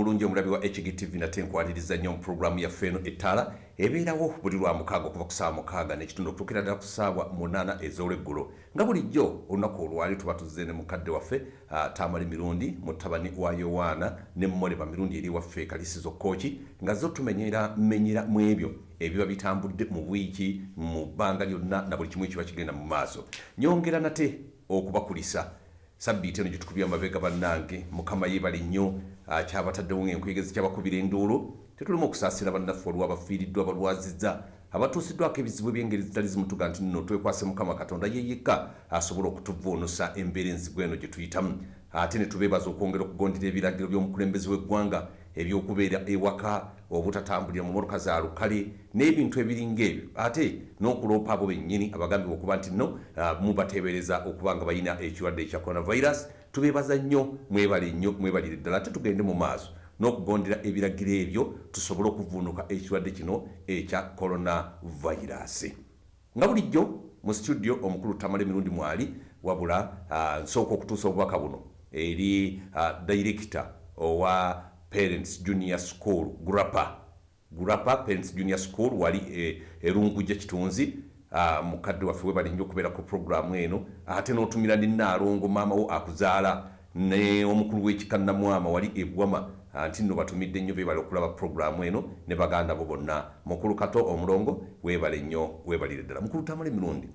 mulungi omulabi wa hgtv nate nkwaliriza nnyo mu puroguramu yaffe eno ettaala ebeerawo buli lwa mukaaga okuva ku saawa mukaaga n'ekitundu okutuukira ddala ku saawa munaana ez'olweggulo. Nga bulijjo olunaku olwali tuba tuzze ne mukadde waffe uh, tamali mirundi mutabani wa yowaana ne mmoleba mirundi eri waffe kalisizo kooki nga zo tumenyera menyera mu ebyo ebiba bitambudde mu bwiki mu bbanga lyonna na buli kimu ekiba kigenda mu maaso. Nyongera nate okubakulisa. Sabbiiti eno gyetukubya amabega bannange mukama yeebale nnyo kyabataddewo ngaenkuyegezi kyabakubira enduulu tetulimu okusaasira bannaffe olwabafiiriddwa balwazizza abatuusiddwako ebizibu ebyengeri zitali zimutuga nti nno twekwase mukama katonda ye yekka asobole okutuvuunusa embeera enzigu eno gye tuyitamu. Ate ne tubeebaza okwongera okugondera ebiragiro by'omukulembeze w'eggwanga ebyokubeera ewaka obutatambulira mu motoka za lukale n'ebintu ebiringa ebyo ate n'okuloopa abo bennyini abagambibwa okuba nti nno mubateebereza okuba nga balina ekirwadde ekya coronavirus tubeebaza nnyo mwebale nnyo mwebalire ddala ate tugende mu maaso n'okugondera ebiragiro ebyo tusobole okuvuunuka ekirwadde kino ekya coronavirus. Nga bulijjo mu studio omukulu tamala emirundi mwali wabula nsooka okutuusa obubaka buno eri director owa parents junior school grapa grapa parents junior school wali erungujja kitunzi mukadde waffe webali nnyo okubeera ku programu eno ate n'otumira ne naalongo maamawo akuzaala ne omukulu w'ekikanamwama wali ebwama nti nno batumidde nnyo beebale okulaba programu eno ne baganda bo bonna. Mukulu kato omulongo weebale nnyo weebalire ddala. Mukulu tamala emirundi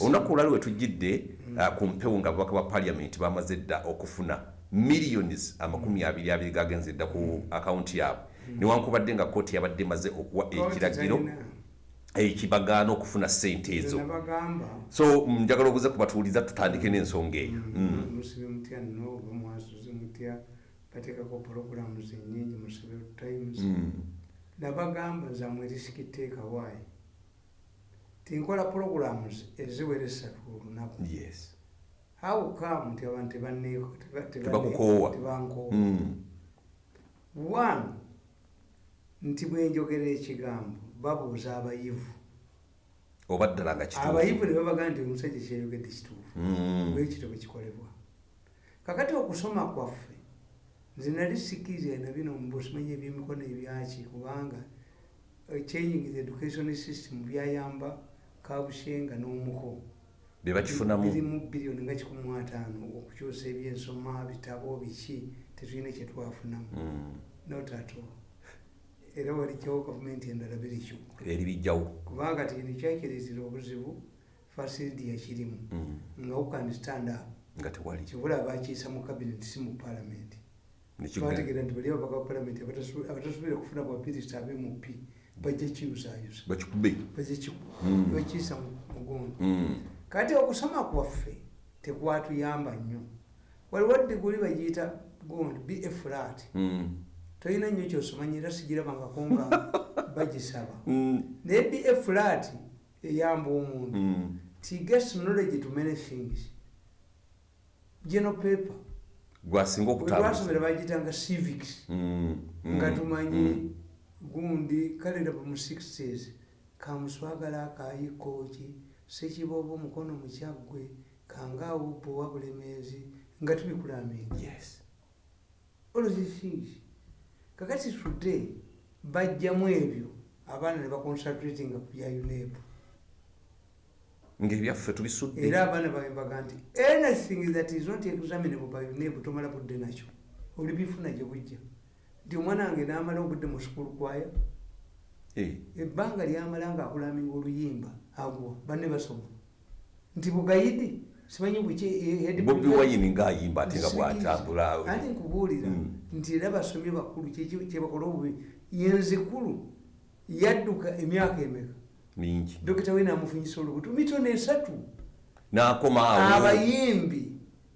olunaku olwali wetujjidde ku mpewo nga ababaka ba paliamenti bamaze dda okufuna millions amakumi abiri abiri gagenze dda ku akawunti yaabwe. Newankubadde nga kooti yabadde maze okuwa ekiragiro ekibagaana okufuna sente ezo. So njagala obuze kubatuuliza tutandike n'ensonga eyo. Musibe mutya nno oba mwasuze mutya bateekako puroguramu zenyingi musibe times. Nabagamba zamwe risikiteekawaayi tinkola programs eziwera esatu olunaku yes. How come nti abantu tebankoowa Mm. one nti bwenjogera ekigambo babuuza abayivu. Oba ddala nga kituufu. Abayivu ne babaga nti omusajja kyeyogedde kituufu Mm. bwekito bwekikolebwa kakati okusoma kwaffe nze nali sikiriza na bino mbusimanyi ebyemikono ebyaki kubanga eh, changing the education system byayamba kabushenga n'omuko. Bye bakifunamu. Birimu biliyoni nga kikumu ataano okukyusa ebyensoma bitabo biki tetulina kyetwafunamu Mm. Era walijjawo gavumenti endala birikyo eri bijjawo. Kubanga tino kyakirizira obuzibu fasiliti yakirimu Mm. nga ukani stand up nga tewali. Kibula bakiisa mu kabinet si mu palamenti Nekigenda- bategeera nti bali ababaka ba palamenti abatasu- abatasobola okufuna bwapirisita ab'mp bajja kiyusayusa bakikube bajja Mm. bakiisa mu mugongo. Mm. kati okusoma kwaffe tekwatuyamba nnyo. Waliwo diguli bagiyita gundi be flat Mm. Tolina nnyo kyosomanyira sigirabangako nga bagisaba. Mm. naye be flat eyamba omuntu. Mm. ti gets knowledge to many things. General paper. Gwasinga okutambuza wetwasomera bagitanga civics. Mm. Nga tumanyi gundi kale ndaba mu 60s kamuswagala akayikoki sekibooba omukono mukyaggwe kangawupo wa bulemeezi nga tubikulaminga yes. All these things kakati today bajjamu ebyo abaana ne baconcentratinga ku bya unep. Ngaebyaffe tubisudde. Era abaana bawe mbaga nti anything that is not examinable by unep tomala budde nakyo. Oli bifuna gye bujja. Nti omwana wange naamala obudde mu sukulu kwaya Eh. ebbanga lyamala nga akulaminga oluyimba agwa banne basoma. Nti bugayidi simanyi buki eh, bobi wayini ngaayimba ate nga bwatambula. Anti nkubuulira. Mm. Nti era basomye bakulu kyebakola obubi? Yenzikulu yadduka emyaka emeka. Mingi. Dokita we namufunyisa olubuto. Mitono esatu. N'akoma awo. Abayimbi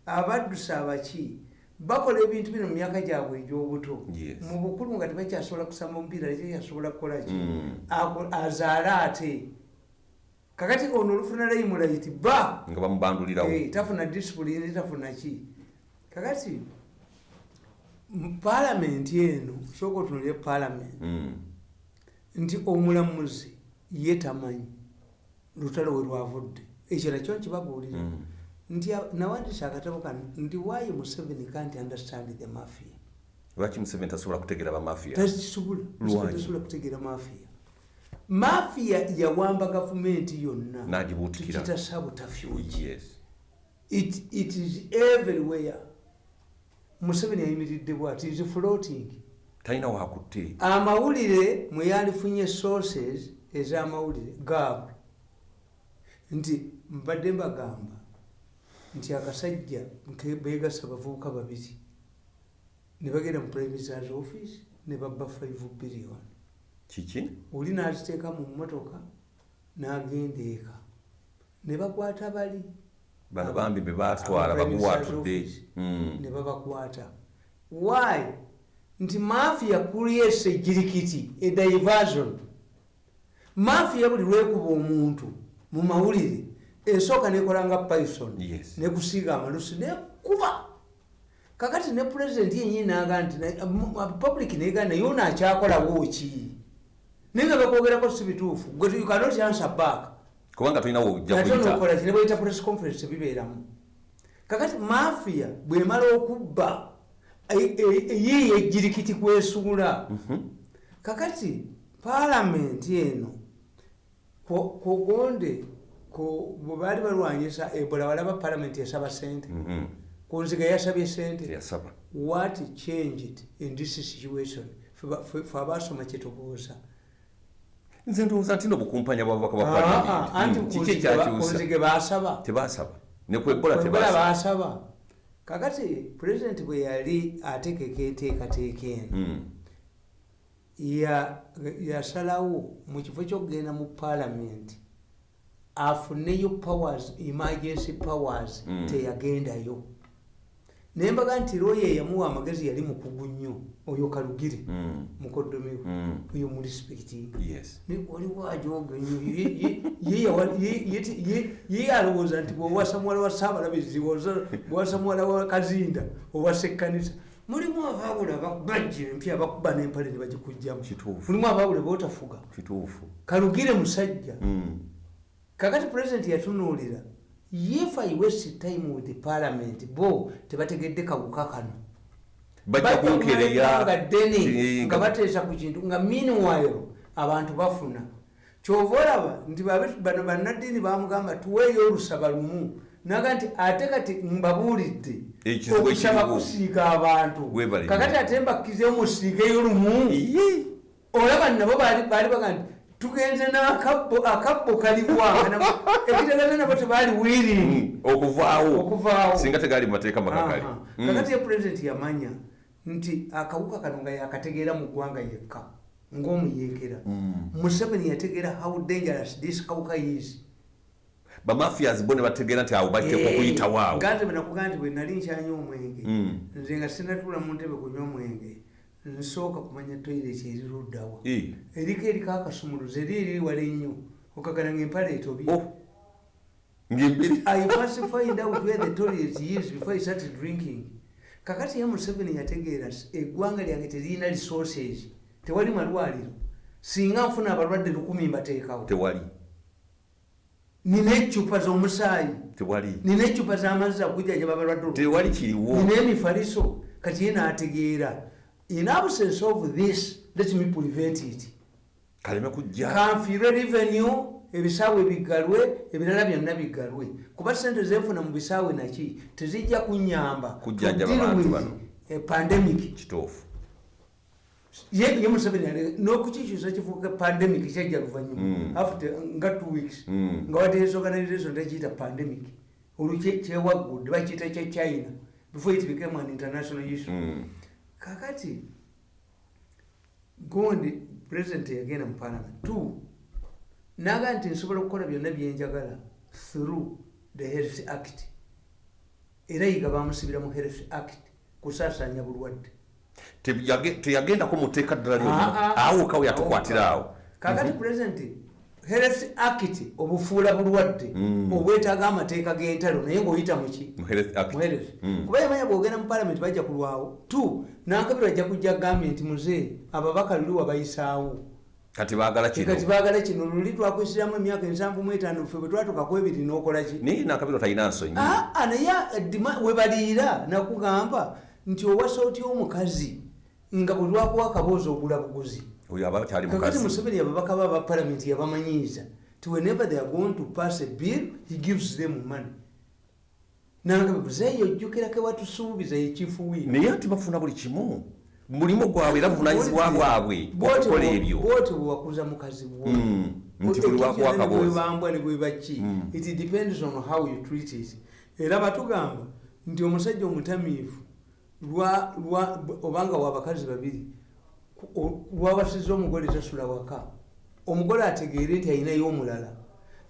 abaddusa abaki bakola ebintu bino mu myaka gyabwe egy'obuto. Mu bukulu nga tebakyasobola kusamba omupiira tekyasobola kukola ki? Mm. Azaale ate. Kakati ono olufuna layimulaiti ba! Nga bamubandulirawo. Eh, tafuna disipulini tafuna ki? Kakati palamenti eno sooka otunulire palamenti Mm. nti omulamuzi ye tamanyi lutalo we lwavudde. Ekyo nakyo nkibabuulira Mm. nti nawandisa akatabo kano nti why museveni can't understand the mafia? Lwaki museveni tasobola kutegeera bamafiya takisobola Lwaki? tasobola kutegeera mafiya mafiya yawamba gavumenti yonna N'agibuutikira. tukita sabutafyugi yes. It, it is everywhere museveni ayimiridde bwati is floating? Talina wakutte. Amawulire mwe yalifunye sources ez'amawulire gaabwe. Nti mbadde mbagamba nti akasajja beegasa abavubuka babiri ne bagenda mu prime ministers office ne babba 5 billion. Kiki? Oli n'aziteeka mu mmotoka n'agenda eka. Ne bakwata bali bano bambi be batwala Aba Prime Minister's baguwaatudde Office. Mm. ne babakwata. Why? Nti mafia creates ejirikiti a diversion. Mafia buli lwekuba omuntu mu mawulire esooka nekola nga python Yes. nekusiiga amalusi nekuba kakati ne pulezidenti yenyini naga nti mu- mu- public negaa naye ono akyakolawo ki? Naye nga bakwogerako si bituufu. Gwe you cannot answer back kubanga tulinawo ojja ate kuyita. nokola ki ne bweyita press conference bibeeramu kakati mafia bwemala okubba e- e- yiyo ejirikiti kwesuula kakati paalamenti eno ko- kogonde ko- bwe baali balwanyisa ebola balaba paalamenti yasaba sente Mhm. kunziga yasabye sente what changed in this situation? Ffe abaasoma kyetubuuza nze ndowooza nti nobukumpanya bwababaka ba Ah, ah, palamenti anti Mm, kiki kunzige ba- ekyakyusa tebasaba nekwebola baasaba. Kakati pulezidenti bwe yali ategeka enteekateeka eno Mm. ya- yasalawo mu kifo kyokugenda mu paalamenti afuneyo powers emergency powers Mm. teyagendayo naye mbaga nti looya eyamuwa amagezi yali mukugu nnyo oyo kalugire Mm. mukoddomiwe Mm. oyo mu respecting yes. Waliwo ajoga Ye- alowooza nti bwowasa muwala wa saabalabizi bwowasa muwala wa kazinda owasa ekkanisa mulimu abaawula bajja empya bakuba n'empale ne bagikugjamu mulimu abaawula bootafuga kalugire musajja. Mm. kakati pulezidenti yatunuulira if i waste time with the parliament bo tebategedde kawuka kano. Bajja kunkereya nga ddene nga bateesa ku kintu nga meanwhile abantu bafuna. Kyova olaba nti bano bannaddiini bamugamba tuweeyo olusaba lumu. Naga nti ate kati mbabuulidde okusaba kusiiga abantu. Kakati ate mbakkizeyo musiigeyo lumu. Olaba nabo baali baga nti tugenze n'akabbo akabbo kaliwa ekitegeeza nabo tebaali wiiringi Mm. okuvaawo Okuvaawo. singa tegali mu mateeka makakali Aha. Mm. kakati ye pulezidenti yamanya nti akawuka kano nga yakategeera mu ggwanga yekka ng'omuyeekera Mm. museveni yategeera how dangerous this kawuka is bamafias bo ne bategeera nti awo bajja okuyitawo awo ganze benakugaa nti bwe nali nkyanywa omwenge nze nga sinatuula mu ntebe kunywa omwenge nsooka kumanya toyireti eri luddawa eriko eriko akasumuluzo eri eriri wala ennyo okagana ngaempale etobi Oh. I first find out where the toilet is before I started drinking. Kakati ya Museveni yategeera eggwanga lyange teririna resources. Tewali malwaliro. Singa nfuna abalwadde lukumi mbateekawo. tewali Nina eccupa z'omusaayi. tewali Nina eccupa z'amazzi agujjanjaba abalwadde tewali kiriwo Nina emifaliso. Kati ye n'ategeera. In absence of this, let me prevent it. kaleme kujja. Kanfiirwe revenue ebisaawe biggalwe ebirala byonna biggalwe kuba sente zenfuna mu bisaawe naki? Tezijja kunyamba. Pandemic. Kituufu. Ye museveni n'okukikyusa kifuuka pandemic kyajja luvanyuma Mm. after nga two weeks. Mm. nga wadde organization tekiyita pandemic. Olwo kye- kyewaggudde bakiyita kye china. Before it became an international issue. Mm. Kakati gundi president yagenda mu parliament. Two naga nti nsobola okukola byonna byenjagala through the health act. Era yiga bamusibira mu health act kusaasanya bulwadde. Teyage- teyagendako mu tteeka ddala Ah, lyonna ah. awo kawe yatukwatira awo. Kakati president health act obufuula bulwadde Mm. obwetaaga amateeka g'entalo naye ng'oyita muki mu Health Act. muherezi Mm. kuba yamanya bwogenda mu palamenti bajja kulwawo. Tu nankabiro ajja kujja gambye nti muze ababaka luli wabayisaawo kati baagala kino. kati baagala kino luli twakwesiramu emyaka ensanvu mu etaano ffe bwe twatukaku ebiri n'okola ki? Naye nakabiro talina nsonyi aa naye eddima we baliira nakugamba nti owasa otya omukazi nga bwe lwakuwa akaboozi ogula buguzi oyo aba kyali kakati mukazi museveni ababaka ba palamenti yabamanyiiza ti whenever they are going to pass a bill he gives them money. Nange buzeeyo ojjukirako ewatusuubiza yekifuwii naye ati bafuna buli kimu. Mulimu gwabwe era buvunanyizibwa bwabwe okukola ebyo. bwoti bwewakuza mukazi Mm, nti buli lwakuwa akaboozi. bwebambwa ne bwebaki Mm. it depends on how you treat it. Era batugamba nti omusajja omutamiivu obanga wabakazi babiri ku- lwabasiza omugole tasula waka. Omugole ategeere nti ayinayo omulala.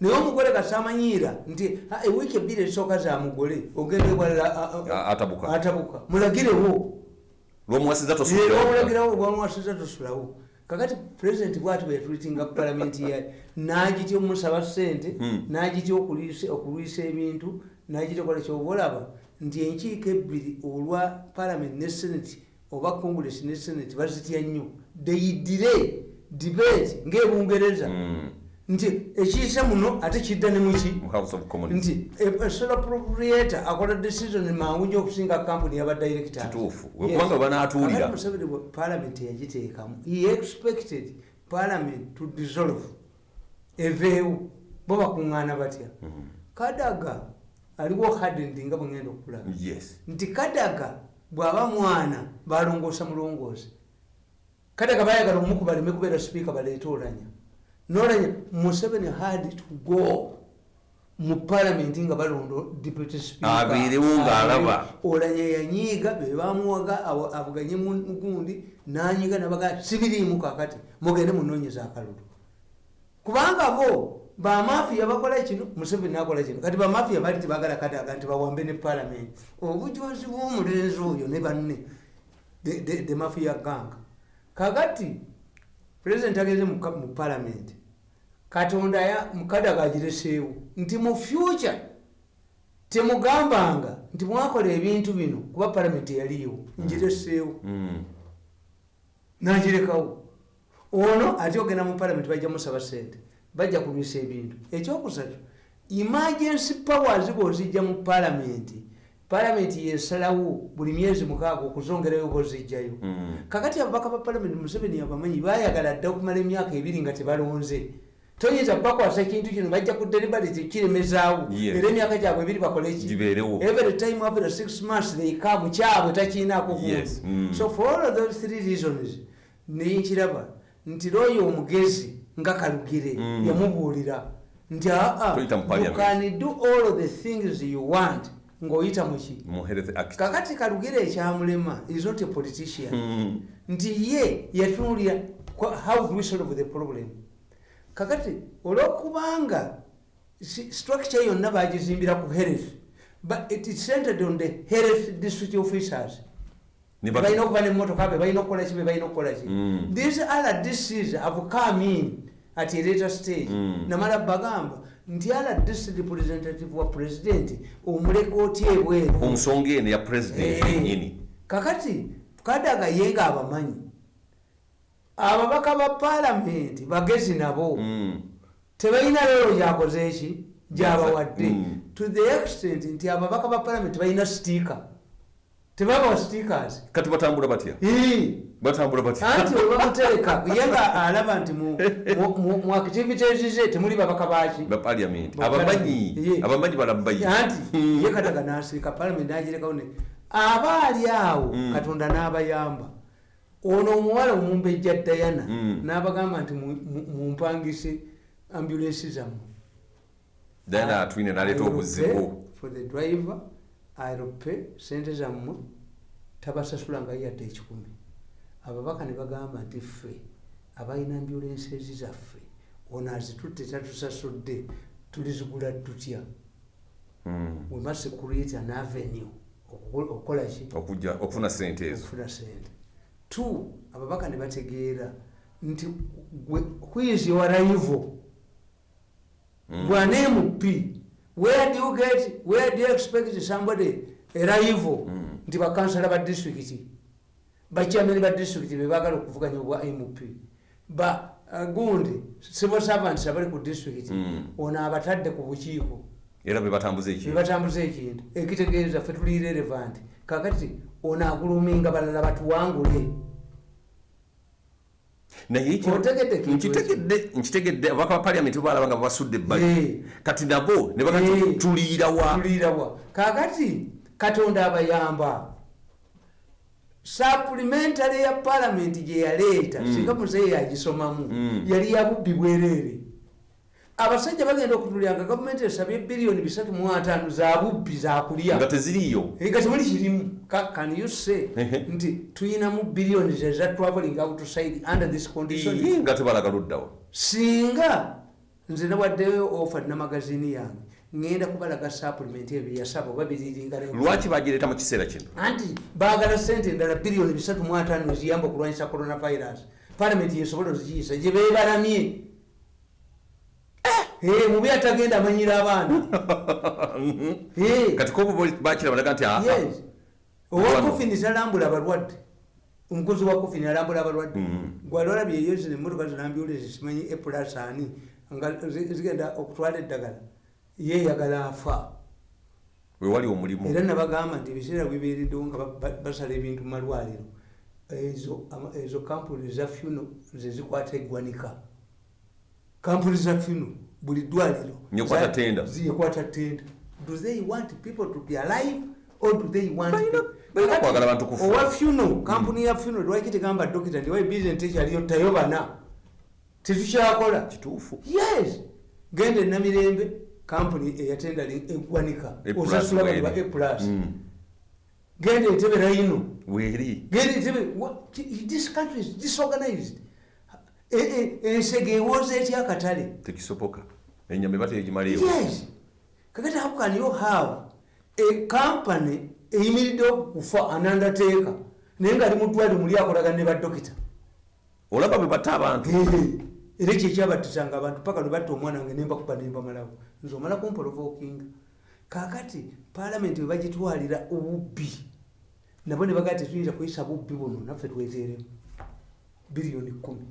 Naye omugole kasamanyiira nti "Ah, ewiiki ebbiri ezisooka za mugole ogenda ewalala a- a- A- atabuka. atabuka. Mulagirewo. Lwomuwasiza olwamulagirawo lwamuwasiza tosulawo kakati pulezidenti bwati bweyatwitinga palamenti yaye nagitya omusaba sente Hmm. nagitya okulwisa ebintu nagitya okola kyoba olaba nti enkiiko ebbiri olwa palamenti ne seneti oba congress ne seneti bazitya nnyo deyidire debate ngaebungereza Hmm. nti ekiyisa muno ate kidda ne muki? Nti esola propriator akola decision mangu nyo okusinga kampuni. Kakati Museveni bwe parliament yagiteekamu. He expected parliament to dissolve. Eveewo. Bo bakuŋŋaana batya? Hmm. kadaga aliwo hardendi nga bwengenda okulaba. Yes. Nti kadaga bw'aba mwana balongoosa mulongoosa kadaga bayagala omuku baleme kubeera sipiika baleete olanya nolanya museveni had to go mu palamenti nga balondo deputy speaker. Abeerewo ng'alaba. olanya yanyiiga bebamuwaga avuganye mu- gundi nanyiga nabaga sibiriimu kakati mugende munoonyeza akalulu kubanga bo bamafiya bakola kino museveni nakola kino kati bamafiya bali tibagala kadaga nti bawambe ne palamenti obujozi bw'omulenzi oyo ne banne the- mafia gang. Kakati pulezidenti ageze mu palamenti katonda ya- mukadaga agireseewo nti mu future temugambanga nti mwakola ebintu bino kuba palamenti eyaliyo ngireseewo Mm. nagirekawo. Ono ate ogenda mu palamenti bajja musaba sente bajja kulwisa ebintu. Ekyokusatu emergency powers bwozijja mu palamenti palamenti yesalawo buli myezi mukaaga okuzongerayo bozijjayo Mm. kakati ababaka ba palamenti museveni abamanyi bayagala dda okumala emyaka ebiri nga tebalonze. Toyinza bakwasa ekintu kino bajja ku deliberate kiremezaawo era emyaka gyabwe ebiri bakoleki every time after six months they come kyabwe takiinaako Yes, mm. so for all of those three reasons nenkiraba nti looyo omugezi nga kalugire Mm. yamubuulira nti aa Toyita mu you parliament. can do all of the things you want ng'oyita muki kakati kalugire ekyamulema is not a politician Mm. nti ye yatunulira how do we solve the problem kakati olwokubanga structure yonna bagizimbira ku health but it is centered on the health district officers Balina okuba nemotoka be balina okukola ki be balina okukola ki Mm. these other districts have come in at a later stage. Mm. namala bagamba nti district representative wa president omuleka otya ebweru ku nsonga eno ya president Eh, yennyini kakati kadaga ye nga abamanyi ababaka ba palamenti bagezi nabo Mm. tebalina leero gyakoze eki gyabawadde. To the extent nti ababaka ba palamenti balina sitika tebabawa stickers. Kati batambula batya? Batambula batya. Anti olwamutereka ye nga alaba nti mu- activities ze temuli babaka baki ba parliament. Ba abamanyi. Abamanyi balamubayi anti ye kadaga nasirika palamenti nagirekawo ne aba ali awo Mm. katonda n'abayamba. Ono omuwala omumbejja dayana Mm. n'abagamba nti mu- mu- mumpangise ambulensi zammwe. Dayana atwine naleeta obuzibu. for the driver irope sente zammwe tabasasula nga yadde ekikumi. Ababaka ne bagamba nti ffe abalina ambulensi ezi zaffe ono azitutte tatusasudde tulizigula tutya? Mm. we must create an avenue okuko- okukola ki? Okujja okufuna sente ezo. Okufuna sente. Two ababaka ne bategeera nti gwe- who is where do you get where do you expect somebody a rival Mm. nti bakansala ba district bachairman ba district bebagala okuvuganya obwa mp ba uh, gundi civil servants abali ku district Mm. ono abatadde ku bukiiko. Era bebatambuza ekintu? Ekitegeeza ffe tuli relevant. Kakati ono aguluminga balala batuwangule naye nkitegedde nkitegedde ababaka ba paliamenti balaba nga basudde Eh. ebbali kati nabo ne Eh. bagati tuliira wa tuliirawa kakati katonda abayamba supplementary ya palamenti gye yaleeta Mm. singa muzeeyi yagisomamu yali yabubbi bwereere abasajja bagenda okutulyanga gavumenti esabye biliyoni bisatu mu ataano za bubbi zakulya nga teziriiyo. Nga temuli kirimu. Can you say nti tuyinamu biliyoni zeza traveling outside under this condition? Nga tebalaga luddawa singa nze nawaddeyo ofa namagazini yange ngenda kubalaga supplement ebyo yasaba oba biriringana lwaki bagireeta mu kiseera kino? Anti baagala sente endala biliyoni bisatu mu ataano eziyamba okulwanyisa coronavirus. Palamenti yesobola ozikiyisa gye beebalamye mubi atagenda amanyira abaana. Eh. kati kobo bakiraba naga nti yes. Wano. owakofini talambula abalwadde. Omukozi wa kofini alambula abalwadde. Mhm. gwalwalabye eyo zino emotoka zinambyolezi simanyi epulas ani? Nga zi- zigenda okutwala eddagala. Yeyagala afa. Wewali omulimu. Era nabagamba nti ebiseera bibeereddewo nga ba- ba- basala ebintu mu malwaliro. Ezo kampuni za funo zezikwata eggwanika. Kampuni za funo buli ddwaliro Nyekwata za- tenda. do they want people to be alive or do they want Balina- balina kwagala bantu kufa. owa funo kampuni ya funo lwaki tegamba dokita nti wayi bizinesi ekyaliyo tayobana? Tetukyakola. Kituufu. Yes. Genda enamirembe kampuni eyatenda eggwanika plus osasula weri. baliba eplus Mm. genda entebe rayino weeri genda entebe this country is disorganized. E- e- ensege ewooza etya akatale? Tekisoboka enyama eba tegimaleewo yes. Kakati how can you have a company eyimiridde okufa anandateeka naye nga ali mu ddwaliro muli akolagana ne badokita olaba bwe batta abantu. Era ekyo ekyabattisanga abantu paka lwe batta omwana wange nembakuba nembamalawo nze omala kumpolovookinga kakati palamenti bwe bagitwalira obubbi nabo ne bagaa tetuyinza kuyisa bubbi buno naffe tweteeremu. Biliyoni kumi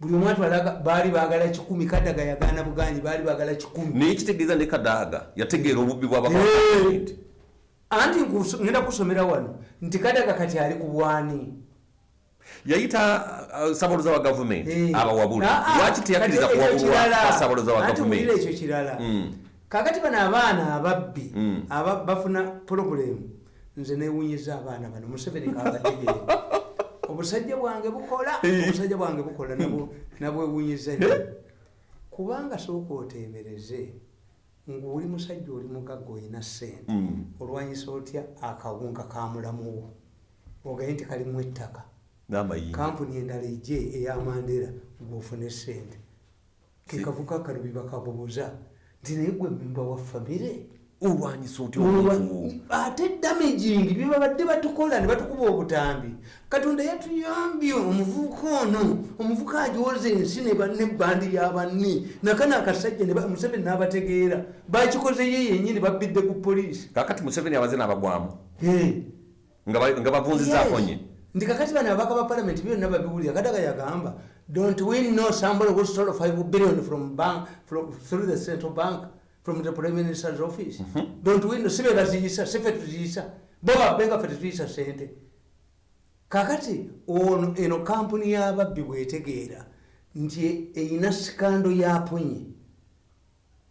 buli omu atwalaga baali baagala kikumi kadaga yagaana buganyi baali baagala kikumi. Naye kitegeeza ne kadaaga yategeera obubbi Hey! anti ngenda kusomera wano nti kadaga kati ali ku bwani yayita uh, sabaloza wa gavumenti abawabuli Ah, ah, lwaki teyakkiriza kati ekyo kuwabulwa kirala. basabaloza wa gavumenti? ekyo kirala. Kakati bano abaana ababbi Mm. aba- bafuna pulobulemu nze newunyiza abaana bano museveni kabategeere obusajja bwange bukola obusajja bwange bukola nabwo- nabwewunyiza nnyo. kubanga sooka oteebereze ngaoli musajja oli mugagga olina ssente Mm. olwanyisa otya akawunga kamulamuwo ogaye nti kalimu ettaka. Kampuni endala ejje eyamandera ng'ofune sente kekavuka kalubi bakabubuza nti naye gwe memba wa famire olwanyisa otya omuntu? ate damaging bye babadde batukola ne batukuba obutambi. Katonda yatuyambye omuvubuka ono omuvubuka ajoza ensi ne ba- nebbandi yabanni nakana akasajja museveni n'abategeera. Bakikoze ye yenyini babbidde ku poliisi. Kakati museveni abaze n'abagwamu? Nga ba- nga bavunzizaako Yes. nye ndi kakati bano abaka ba palamenti byonna babiwulira kadaga yagamba don't we know somebody who stole 5 billion from bank from, through the central bank from the prime minister's office. Don't we know sibe baziyisa sife tuziyisa bo babbe nga fe tetuyisa sente. Kakati ono eno kampuni y'ababbi bwetegeera nti eyina sikando yaponye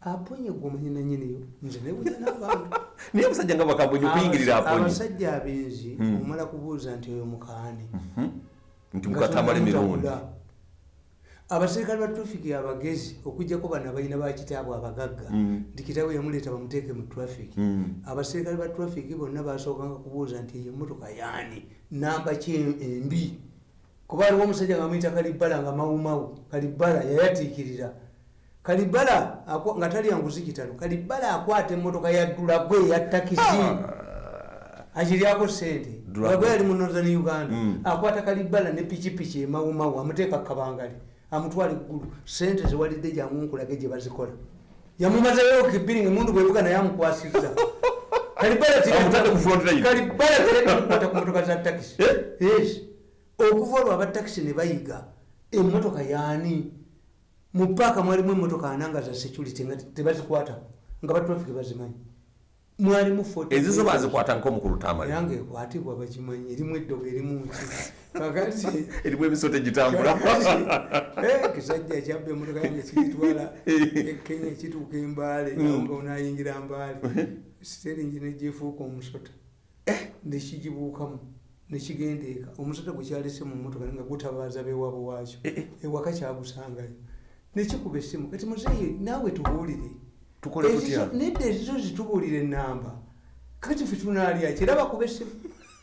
aponye gwomanyi nanyiniyo nze newunya n'abantu. Naye omusajja nga bakabonye okuyingirira aponye abasajja abenzi Hmm. omala kubuuza nti oyo mukaani. Nti mukatamala emirundi abaserikale ba trafiki abagezi okugjako bano abalina bakitaabwe abagagga Mm. nti kitaawe yamuleeta bamuteeke mu trafiki Mm. abaserikale ba trafiki bonna basookanga kubuuza nti eyo emotoka yaani? Namba ki embi kuba aliwo omusajja nga muyita kalibbala nga mawumawu. Kalibbala yayatiikirira. Kalibbala akwa- nga tali yanguzi kitalo kalibbala akwata emmotoka ya dulagwe eya takisi. Akiryako sente Dulagwe. dulagwe yali mu northern uganda. Mm. akwata kalibbala ne pikipiki emawumawu amuteeka kabangali amutwala eggulu sente ziwalidde jangunkulage gye bazikola. Yamumazayo kibiringi emundu bwevuga naye tiri- Amutadde ku motoka za takisi okuva olwo abatakisi ne bayiga emmotoka yaani? Mu paaka mwalimu emmotoka ananga za security nga tebazikwatako nga batrafiki bazimanyi mwalimu 40 ezizo bazikwata nk'omukulu tamali yange ekwatibwa bakimanyi erimu eddogo erimu ki kakati erimu emisoto egitambula Eh, kisajja kyabba emotoka yange kiritwala e kenya kituuka embaale Mm. onayingira mbaale. Siteringi negifuuka omusota. Nekigibuukamu nekigenda eka omusota gwekyalese mu motoka nga gutabaaza bewabo waakyo. Ewaka kyagusangayo. Nekikuba essimu. Kati muzeeyi naawe tubuulire tukole tutya? nedda ezizo zitubuulire enamba kati fe tunaalya kiraba kuba essimu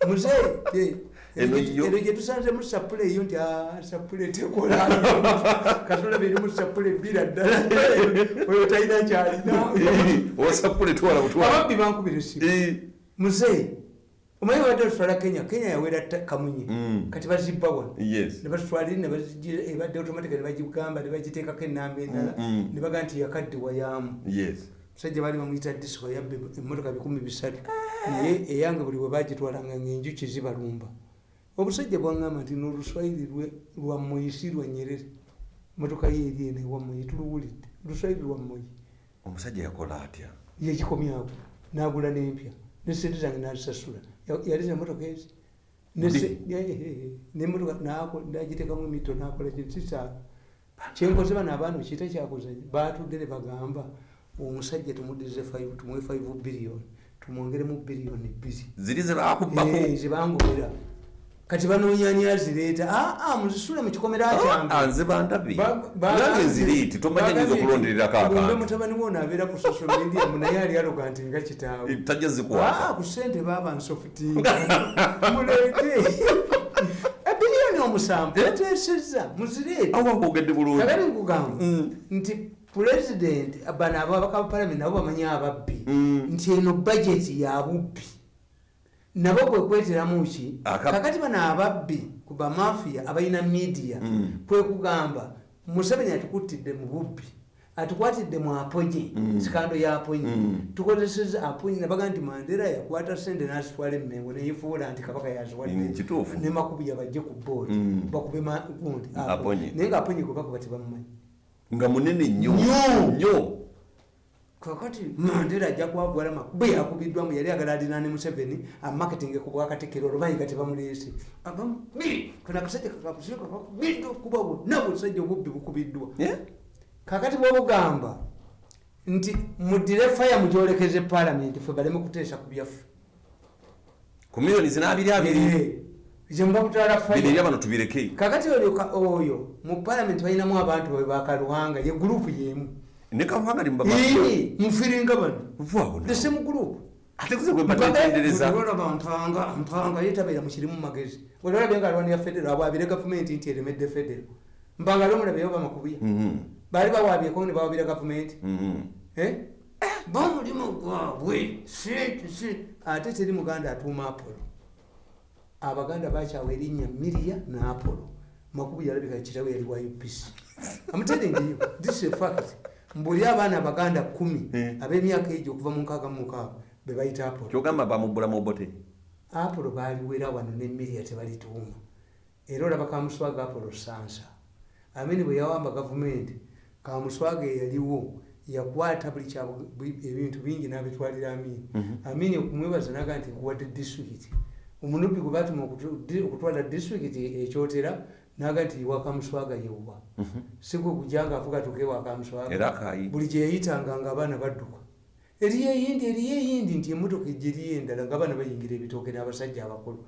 muzeeyi Eno eno gyetusanzemu sapule eyo nti "Ah, sapule tekola. Katulaba erimu sapule ebbira ddala. Oyo talina kyalina. Osapule twala butwala. Ababbi bankubira essimu. Muzeeyi omanyi wadde otutwala kenya kenya yawera kamunye. Mm. kati yes. Nebatutwalire ebadde automatica nebagigamba nebagiteekako enamba endala. Mm, mm. nebaga nti yakaddewayamu yes. Musajja baali bamuyita disco yabba emmotoka bikumi bisatu. Naye eyange buli bwe bagitwalanga ngaenjuki zibalumba obusajja bwaŋŋamba nti noluswayiri lwa moyi si lwa nyerere. Motoka ye eri eno ewa moyi tuluwulidde. Luswayiri lwa moyi omusajja yakola atya? Yekikomyako nagula n'empya nesente zange nazisasula Ya- yali zemotoka ezi nemotoka nagiteekamu emito nakola kinsisaa kyenkoze bano abaana okiita kyakozanya batudde ne bagamba omusajja tumuddize tumuwe 5 biliyoni tumwongeremu biliyoni bbiri ziri zebakubbako Eh, zibangobera kati banoonyani azireeta? Aa muzisule mu kikomera kyange. anze bandabye Ba- ba- nange ziriiti tomanyi nyinza okulondererako Gombe abantu mutabani wo onabeera ku social media munaye ali aloga nti nga kitaawe. Tajja Ah, zikwata ku sente baba nsofutinga muleete. Ebiliyoni omusanvu bateesezza muzireete. Awa bogedde bulungi. Kagali nkugamba Mm. nti pulezidenti bano ababaka ba palamenti nabo bamanyi ababbi. Mm. nti eno bajeti ya bubbi nabo kwe kweteramu ki Aka- kakati bano ababbi ku bamafiya abalina midiya Mm. kwe kugamba museveni atukuttidde mu bubbi atukwatidde mu aponye Mm. sikando ya aponye Mm. tukozeseza aponye nabaga nti mandera yakwata sente nazitwala emengo neyifuula nti kabaka yaziwadde kituufu. ne makubuya bajje ku boodi bakube gundi naye nga aponye gwe bakuba tebamumanyi nga munene nnyo Nnyo. Kakati mandera ajja kwagwala makubu yakubiddwamu yali agala alina ne museveni amaketinge ku bwakatekero olubanyi ga tebamuleese kana akasajja kakubiddwa okuba bwonna busajja obubbi bukubiddwa. Kakati bwobugamba nti muddire faya mugyolekeze palamenti fe baleme kuteesa ku byaffe. Ku miliyoni zinabiri abiri. Eh, zemuba mutwala bino eri faya abano tubireke. Kakati oyo mu palamenti balinamu abantu bwe bakaluhanga ye gurupu yemu ne kabuhanga limba Ii, mufiringa bano vaawo the same group ate kuze gwe batetendereza olaba mpanga mpanga yetabeera mukirimu magezi. Olabye nga alwanira federo abwabire gavumenti nti eremedde federo mpanga lomulabeyo bamakubuya Mhm, baali bawabyeko ne bawabira gavumenti. Mhm. Eh? bamulimu gwabwe. Sente si ate teri muganda atuuma apolo abaganda bakyawa erinnya miriya ne apolo makubu yalabika kitawe yali wa upc amuterengeyo this is a fact mbuli abaana abaganda kumi ab'emyaka egyo okuva mu nkaaga mu mukaaga be bayita apolo kyogamba bamubbula mu bote? Apolo baaliwera wano ne miriya tebalituuma era olaba kamuswaga apolo sansa amini bwe yawamba gavumenti kamuswaga eyaliwo yakwata buli ebintu bingi n'abitwalira amini. Amini okumwebaza naga nti nkuwadde disitulikiti omunubbi gwe batuma okutwala disitulikiti ekyotera naga nti wakamuswaga yewa sigwe kujanga avuga tuke wakamuswaga. Era akayi buli gyeyayitanga nga abaana badduka. Eriyo eyindi eriyo eyindi nti emotoka ejja eriyo endala nga abaana bayingira ebitooke n'abasajja abakulu.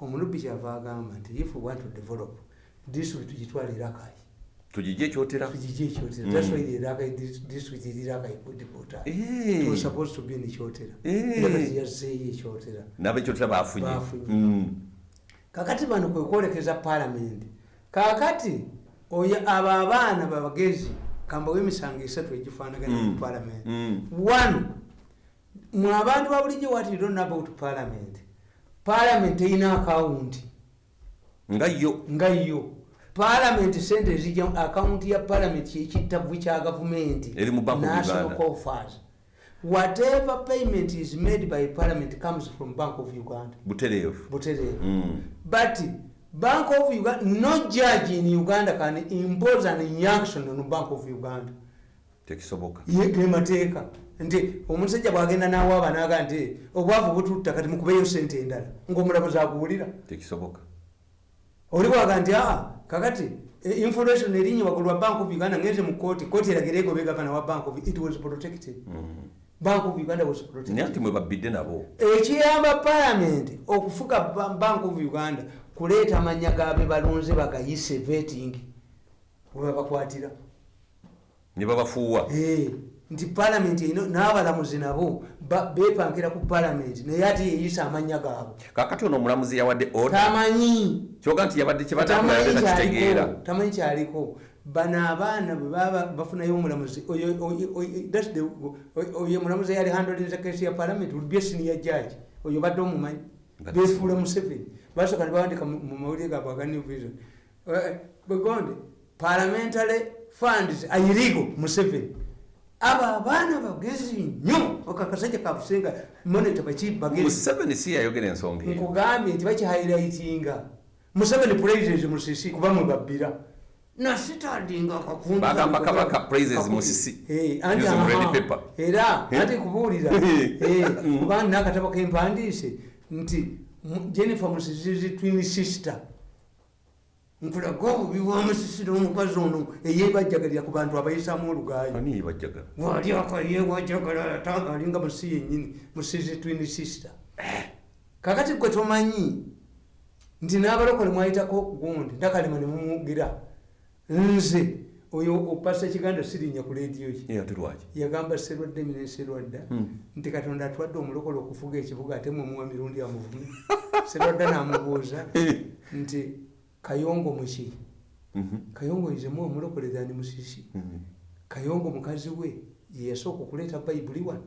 Omunubbi kyava agamba nti if we want to develop district tugitwala erakayi tugijje ekyotera? Tugijje ekyotera. Mm. that's why erakayi district eri rakayi kudipota Eh. was supposed to be in ekyotera. Eh. erakayi yazzeeyo ekyotera. N'abekyotera bafunye Bafunye. Mm. kakati bano kwe kwolekeza kakati oyo abo abaana babagezi kambawo emisango esatu egifaanagana Mm. mu palamenti Mm. one mwe abantu babulijjo what you don't know about parliament? Parliament erina akawunti nga yo. Nga yo. Parliament sente ezijja akawunti ya parliament kyekittavu kya gavumenti mu national coffers. Whatever payment is made by parliament comes from bank of uganda. Butereevu. Butereevu. Mm. but bank of uganda no judge in uganda can impose an injunction on bank of uganda. Tekisoboka. Ye ge mateeka nti omusajja bwagenda nawaaba naga nti obwavu bututta kati mukubeyo sente endala ngaomulamuzi akuwulira tekisoboka. Oli bwaga nti aa kakati eh, information erinnya waggulu wa bank of uganda ngenze mu kooti kooti eragire egobe gavana wa bank of it was protected. Bank of uganda was naye protected ati mwe babbidde nabo. Ekiyamba palamenti okufuga Ba- bank of uganda kuleeta amanya gabe balonze bagayise veting webabakwatira ne babafuuwa. Eh, nti palamenti n'abalamuzi nabo bepankira ku palamenti naye ate yeyisa amanya gaabwe. Kakati ono omulamuzi yawadde tamanyi. Kyoga nti yabadde tamanyi kyebatamulayoleera kitegeera kyaliko tamanyi kyaliko. Bano abaana bwe baba bafunayo omulamuzi oyo- mulamuzi eyali handolinza kesi ya palamenti olubye siniya jaji oyo badde omumanyi. Befuula museveni basooka ne bawandika mu mawulire gaabwe aga new vision Eh, begonde parliamentary funds ayirigo museveni. Abo abaana bagezi nnyo akakasajja kabusenga moneta bakibagezi museveni si yayogera ensonga eyo. Nkugambye nti bakihairayitinga museveni praises musisi kuba mwe babbira. Nasitandinga akakundu Bagamba kange Kabaka praises. Musisi. Eh, era Eh? anti kubuulira. Eh, kuba nina akatabo kempandiise nti jennifer musisizi twin sister. Nkulaga obubi bwa musisi n'omukazi ono eyebajjagalira ku bantu abayisamu olugaayo ani bajjagala wali akaye wajagala ata alinga musi yenyini musizi twin sister. Kakati gwe tomanyi nti n'abalokole mwayitako gundi ndakalema nemumugira nze oyo opasa kiganda sirinya ku lediyo yagamba serwadda emine serwadda nti katonda atwadde omulokole okufuga ekibuga ate mwemuwa mirundi amuvume serwadda namubuuza nti kayongo muki kayongo izemu omulokole zani musisi kayongo mukazi we yeyasooka okuleeta bayibuli wano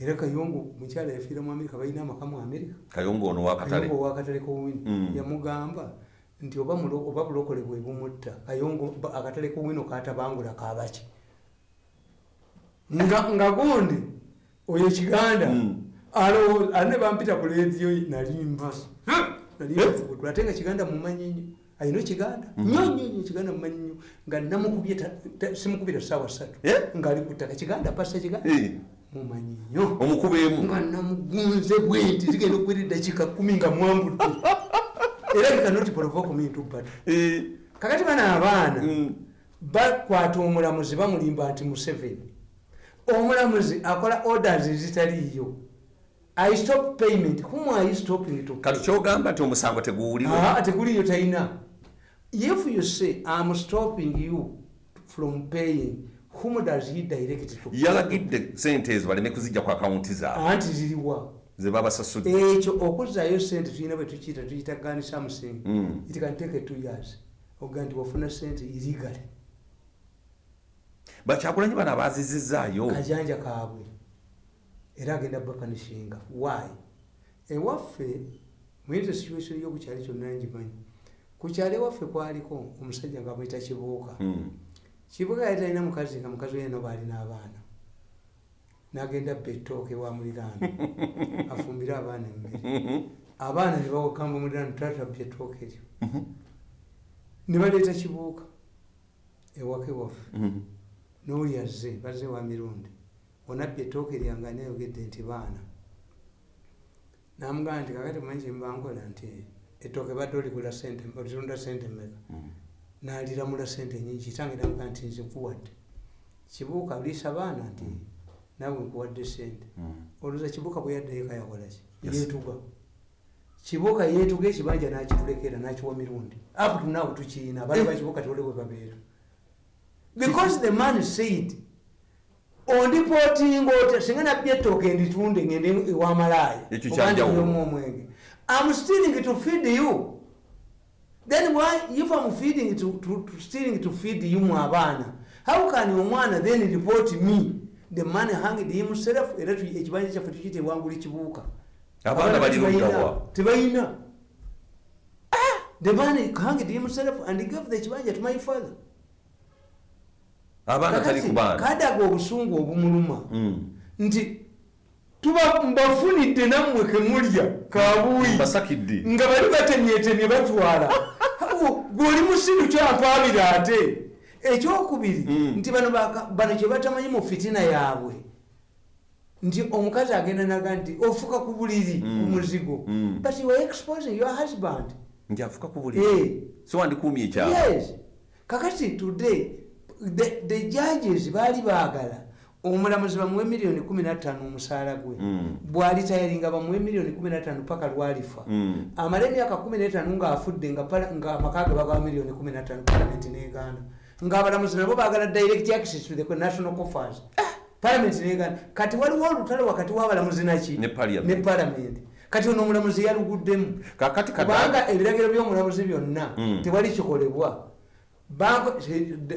era kayongo mukyala yafiira mu amerika balina amaka mu amerika kayongo ono wakatale kowini Mm. yamugamba nti oba bulokole bwe bumutta akatale kowino katabangula kabaki nga gundi oyo kiganda Mm. alowooza ate bampita ku lediyo nalimba nalimbafuguddwa ate nga kiganda mumanyi nnyo ayina kiganda? Nnyo nnyo kiganda mumanyi nnyo. Nga namukubye simukubira saawa ssatu. Eh? ngaali ku ttaka kiganda pasa kiganda? Eh, mumanyi nnyo. Omukubeemu nga namugunze bwenti zigenda okuwera eddakiika kumi nga mwambudde era bikanoti provoke me into battle Eh, kakati bano abaana mm, bakwata omulamuzi bamulimba nti museveni. Omulamuzi akola orders ezitaliiyo. I stop payment. Whom are you stopping to? Kati kyogamba nti omusango teguwulirwe Ah, teguliyo talina if you say im stopping you from paying whom does he direct to? Yalagidde sente ezo baleme kuzijja ku akawunti zaabwe? Anti ziriwa ze babasasudde. Ekyo okuzaayo sente tulina bwe tukiyita tuyita gani samusing Mm. it can take two years. Oga nti wafuna sente illegally. Bakyagulanyi bano abazizizaayo. Kajanja kaabwe. Era agenda bapanishinga why? Ewaffe muyinza situation yokukyali kyonna ngimanyi. Ku kyalo ewaffe kwaliko omusajja nga bwita kibuuka. Mm. kibuuka yali talina mukazi nga mukazi we nabo alina abaana nagenda betooke wa muliraano afumbire abaana emmere. Abaana ne bawakamba muliraano tatabya ettooke eryo. Ne baleeta kibuuka ewaka ewaffe. Mhm. n'oli azze bazze wa mirundi. Onabbi ettooke lyange ani ayogedde nti baana. Namugamba nti kakati manyi kyembankola nti ettooke badde oligula sente olitunda sente mmeka? Mm. naliramula sente nyingi kitange namugaa nti nze nkuwadde. Kibuuka liisa baana nti naawe nkuwadde sente Mm. olowooza kibuuka bwe yaddayo kayakolaki yeetuga. Kibuuka yeetuga ekibanja nakitulekera nakiwa mirundi. Up to now tukiina abali bakibuuka tewole bwe babeera. Because the man said ondipotinga ota singa nabbi ettooke nditunde ngende ewamalaaya Ekyo kyanjawulo. omu omwenge. Am stealing to feed you. Then why if am feeding to, to, to stealing to feed you mu abaana how can omwana then report me the man hanged himself era ekibanja kyaffe tukiyita ewanguli kibuuka abaana bali luddawa tebalina the man hanged himself and gave the kibanja to my father. Abaana tali ku baana. kadaga obusungu obumuluma. Mm. nti tuba mbafunidde nammwe kemulya kabuuyi nga bali batemyetemye batwala. Gweoli musiru kyampaabira ate ekyokubiri Mm. nti bano bano kye batamanyi mu fitina yaabwe nti omukazi agenda naga nti ofuka ku buliri ku muzigo Mm. but you are exposing your husband nti afuka ku buli Eh. so wandikuumye ekyama yes kakati today the, the judges baali baagala omulamuzi bamuwe miliyoni 15 omusaala gwe Mm. bwalitayalinga bamuwe miliyoni 15 paka lwalifa Mm. amala emyaka 15 ng'afudde nga amaka ge bagawa miliyoni 15 palamenti negaana ng'abalamuzi nabo baagala direct access to the national coffers palamenti negaana kati waliwo olutalo wakati w'abalamuzi naki? Ne Parliament. kati ono omulamuzi yaluguddemu? Kubanga ebiragiro by'omulamuzi byonna Mm. tewali kikolebwa. Bank-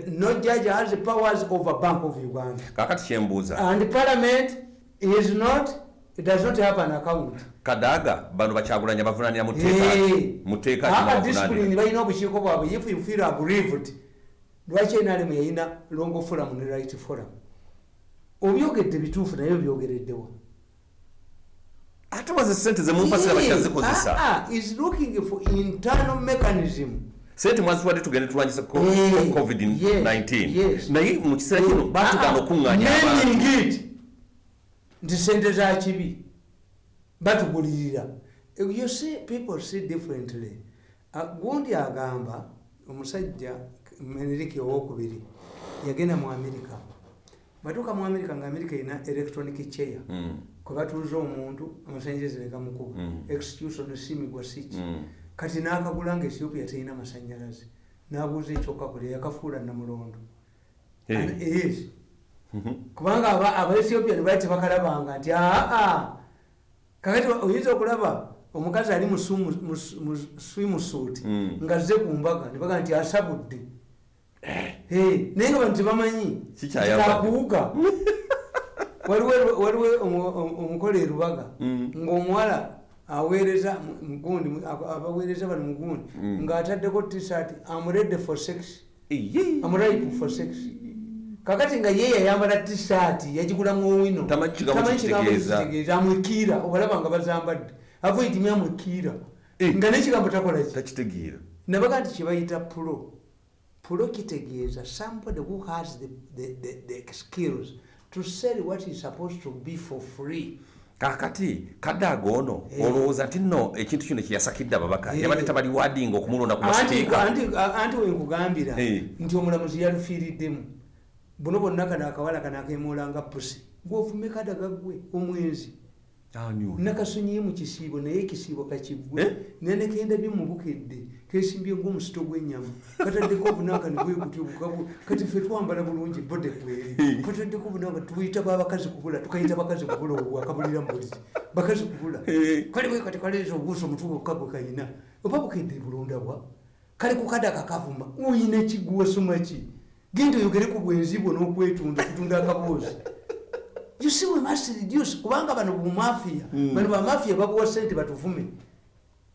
no judge has the powers over bank of uganda. Kakati kyembuuza and parliament is not it does not have an account. Kadaga bano bakyagulanya bavunanira mu Hey. tteeka mu tteeka aba kinabavunanira discipline balina obukiiko bwabwe. If you feel aggrieved lwaki enalemu yalina longo forum ne right forum? Obyogedde bituufu naye obyogereddewa ate waze sente zemumpasira bakyazikozesa Ah, ah, is looking for internal mechanism. Sente mwaziwadde tugende tulwanyisa ko- Eh, covid-19 yes. naye mu kiseera kino Ah, batugaana naming it. Nti sente za kibi batugulirira. You see people see differently. Gundi agamba omusajja meneriki owokubiri yagenda mu amerika. Batuuka mu amerika nga amerika erina electronic chair. Mm, kwe batuuza omuntu amasanyalaze negamukuba Mm. execution simigwa siki mm. kati n'akagula nga ethiopia terina masanyalaze. N'abuuza ekyokakulya yakafuula namulondo. Eh. Yes. Kubanga aba- abaethiopia nebali tebakalabanga nti aa kakati oyinza okulaba omukazi ali mu sumu- mu s- mu swimusuit Mm. nga azze ku mbaga nebaga nti asabudde naye nga bantu tebamanyi kakuwuga waliwo waliwo omu- omu- omukola erubaga Mm. ng'omuwala aweereza mu- mugundi mu- aba- abaweereza bano mugundi Mm. ng'ataddeko t-shirt amredde for sex. Amuripe for sex. Kakati nga ye yayambala t-shirt yagigulamu owino Tamanyi kigambo kitegeeza. amwekiira obalaba nga bazambadde. Avoidimi amwekiira Eh. nga nekigambo takola ki? Takitegeera. Nabaga nti kyebayita pulo pulo kitegeeza somebody who has the, the, the, the skills. To sell what is supposed to be for free. Kakati kadaaga ono Eh. olowooza nti nno ekintu kino kyeyasakidde ababaka. Eh. yabadde tabali wadinga okumulonda ku anti masiteeka anti- anti wenkugambira Eh. nti omulamuzi yalufiiriddemu. Buno bonna kano akawala kano akemoolanga pusi gwovume kadaga gwe omwenzi nakasonyiye mu kisiibo naye ekisiibo kakivwe Eh? nenekenda byemubukedde kesimbye ngaomusito gw'ennyama kataddeko obunanga nibwekutya obukabu kati fe twambala bulungi bode kweri kataddeko obunanga tuyita babakazi kubula tukayita bakazi kubula obwakabulira mbuliri bakazi kubula. Eh. kale bwe kati kaleeza obuuso omutwe bwokka gwe kayina. Oba bukedde bulondabwa kale kukadaka kavuma oyina ekigwasoma ki genda oyogere ku bwenzi bwo n'okwetunda okutunda akaboozi you see we must reduce. Kubanga bano bumafiya bano bamafiya babuwa sente batuvume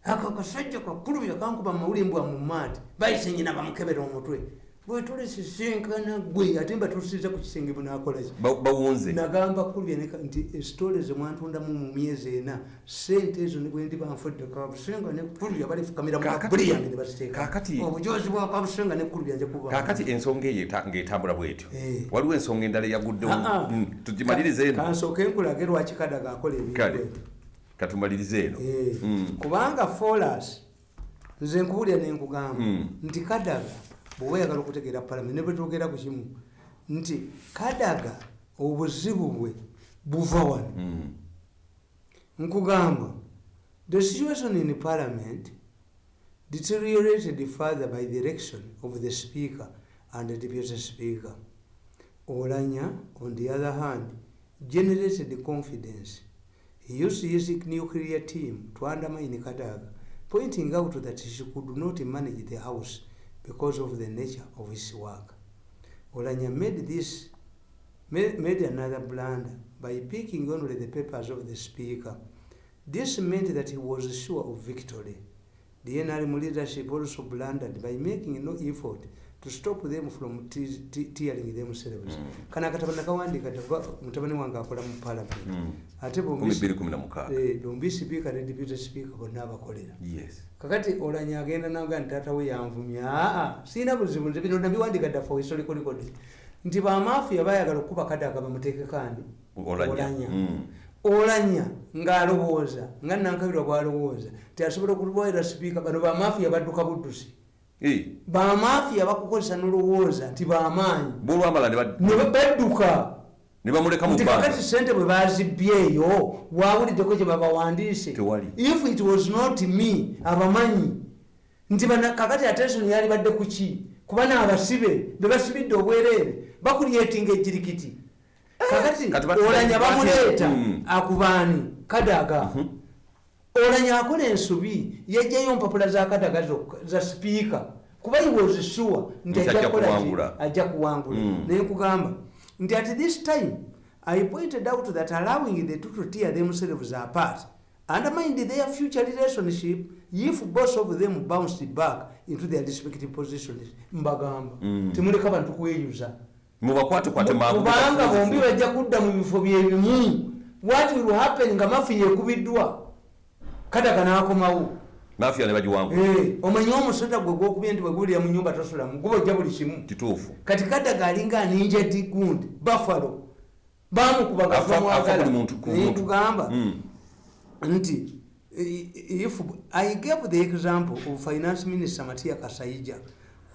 ako akasajja kakulubira kankuba mawulire mbwa mu maati. Bayise nyina bamukebera omutwe bwetulesisinkana gwe ate mbatuusiza ku kisenge bunakolaki Ba- bawunze. Nagamba neka- nti esitole zemwantundamu mu myezi ena sente ezo nibwendi banfudde kabusenga nekulubya balifukamira Kakati- mukabuli yange nebaziteeka kakati- obujozi bwa kabusenga nekulubya nje kuba. kakati ensonga eyo eta- ng'etambula bwetyo. Eh. waliwo ensonga endala eyaguddewo Ah, ah. Mm, tugimalirize eno. Kansooke nkulage lwaki kadaga akola ebintu katumalirize eno. Eh, Mm. kubanga folas nze nkubulya nenkugamba Mm. nti kadaga bweoba oyagala okutegeera palamenti ne bwetwogera ku kimu nti kadaga obuzibu bwe buva wano. Mm. nkugamba the situation in parliament deteriorated further by the election of the speaker and the deputy speaker. Olanya on the other hand generated confidence. He used his nuclear team to undermine kadaga pointing out that she could not manage the house because of the nature of his work. Olanya made this made, made another blunder by picking only the papers of the speaker. This meant that he was sure of victory. The NRM leadership also blundered by making no effort to stop them from te- te- tearing themselves kana akatabo nakawandika tagwa mutabani wange akola mu parliament. Mm. ate bombi 2216 eh, speaker ne deputy speaker bonna abakolera. Kakati olanya agenda naga nti taata we yanvumya. Aa siina buzibu nze bino nabiwandika dda for historical record nti bamafiya bayagala okukuba kadaga bamuteeke kandi Olanya. olanya. Mm. olanya ng'alowooza nga nankabirwa bw'alowooza teasobola okubaira sipiika bano bamafiya badduka buddusi bamafiya bakukozesa nolowooza nti bamaanyi. Bwolwamala ne ba- ne ba- badduka ne bamuleka mu nti bbanga. kakati sente bwe bazibyeyo wawuliddeko gye babawandiise. If it was not me abamanyi. Nti kakati attention yali badde ku ki? Kuba naabasibe be basibidde obwereere bakulyetinga ejirikiti kakati Kati bat- olanya bamuleeta Mm. akubaani kadaga olanya akola ensobi yajjayo mpapula za kadaga zokka- za sipiika kuba sure nti ajja kuwangula. naye nkugamba nti at this time i pointed out that allowing the two to tear themselves apart undermined their future relationship if both of them bounced back into their respective positions. Mbagamba. Mm. temuleka bantu kweyuza. Mubakwate mangu kubanga bombi bajja kudda mu bifo byebimu. What will happen nga mafiya ekubiddwa kadaga n'akomawo. Mafiya ne bagiwangula Eh, omanyi omusota gwe gwokubye nti bwegulira mu nyumba tosulamu guba ojja buli kimu. Kituufu. Kati kadaga alinga aninja digundi buffalo. Bamukubaga Afa- afa buli muntu- ku muntu. tugamba Mm. nti i- if i gave the example of finance minister matia kasaija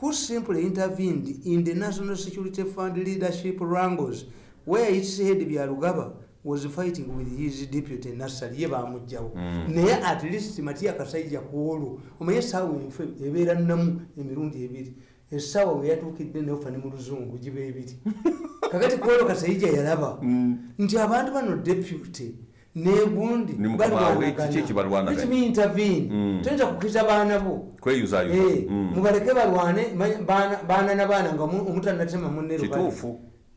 who simply intervened in the national security fund leadership wrangles where its head byalugaba was fighting with his deputy nasari ye bamugjawo. Naye at least matia kasaija kuolwo omanye esaawa enfe ebeera namu emirundi ebiri. Essaawa we yatuukidde neofa ne mu luzungu giba ebiri. Kakati kuolwo kasaija yalaba nti abantu bano deputy negundi Ni mukama we, kiki ekibalwanaganya? intervene. Mm. toyinza kukkiriza baana bo? Kweyuzayuza Eh, Mm. mubaleke balwane baana- na baana nga mu- omutanatema munne lubale.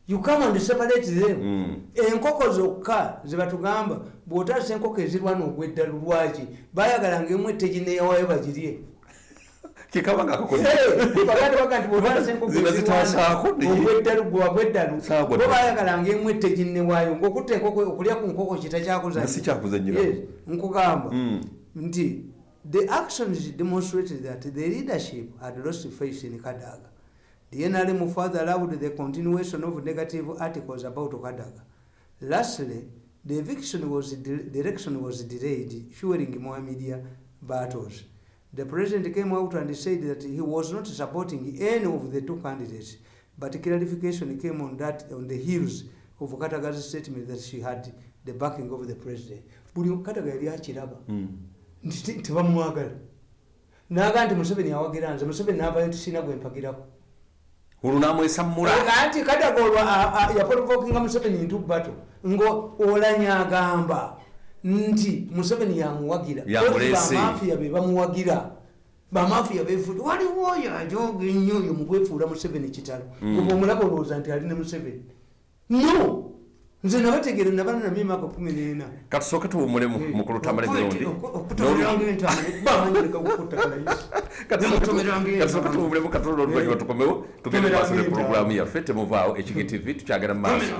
You come and separate them Mm. enkoko zokka zebatugamba bw'otaasa enkoko ezirwana ogweddalu lwaki bayagalanga emu etegineyawayo bagirye kikaba nga akakoze baganda baga nti bw'otaasa enkoko Ziba zitaasaako naye. ogweddalu gwabweddalu Saagwa bo ddala. bayagalanga emu eteginnewaayo ng'okutta enkoko okulya ku nkoko kitakyakuza Nga si kyakuzannyira. nkugamba Mm. nti the actions demonstrated that the leadership had lost faith in kadaga the nrm further allowed the continuation of negative articles about kadaga lastly the eviction was the election was delayed fueling more media battles. The president came out and said that he was not supporting any of the two candidates but clarification came on that on the heels of kataga's statement that she had the backing of the president. Buli kataga yali akiraba. Mm. nti tebamwagala naga nti museveni awagira nze museveni navayo tisina gwe mpagirako olwo namwesammula anti kadaga olwo a- a- yaprovokinga museveni ntu bato ngo olanya agamba nti museveni yamuwagira. Bamafiya be bamuwagira bamafiya befuula waliwo oyo ajoga ennyo oyo mukwefuula museveni kitalo. Oba omulaba olowooza nti ali ne museveni? No nze nabategere nabana namye emyaka kumi n'ena. Katusooke tuwumule mu- mu kulutamala emirundi okutomeranga entaana banyereka kukuttakalayisi katusooke tuwumulemu katono oluvannyuma tukomewo. Tugende maaso ne puroguramu yaffe temuvaawo ekigi tv tukyagera mu maaso